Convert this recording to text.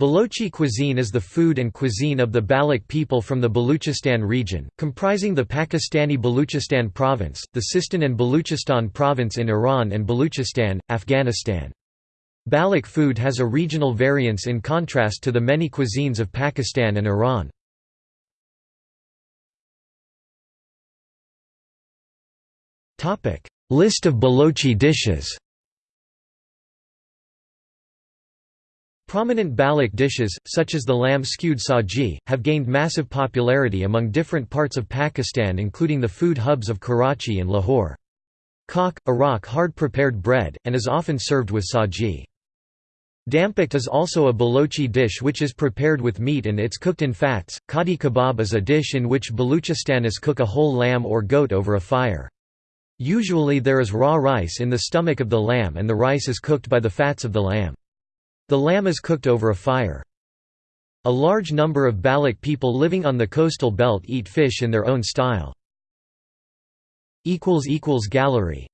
Balochi cuisine is the food and cuisine of the Baloch people from the Baluchistan region, comprising the Pakistani Baluchistan province, the Sistan and Baluchistan province in Iran and Baluchistan, Afghanistan. Baloch food has a regional variance in contrast to the many cuisines of Pakistan and Iran. List of Balochi dishes Prominent Baloch dishes, such as the lamb skewed saji, have gained massive popularity among different parts of Pakistan including the food hubs of Karachi and Lahore. Kok, a rock hard-prepared bread, and is often served with saji. Dampakht is also a Balochi dish which is prepared with meat and it's cooked in fats. Kadi kebab is a dish in which Baluchistanis cook a whole lamb or goat over a fire. Usually there is raw rice in the stomach of the lamb and the rice is cooked by the fats of the lamb. The lamb is cooked over a fire. A large number of Baloch people living on the coastal belt eat fish in their own style. Gallery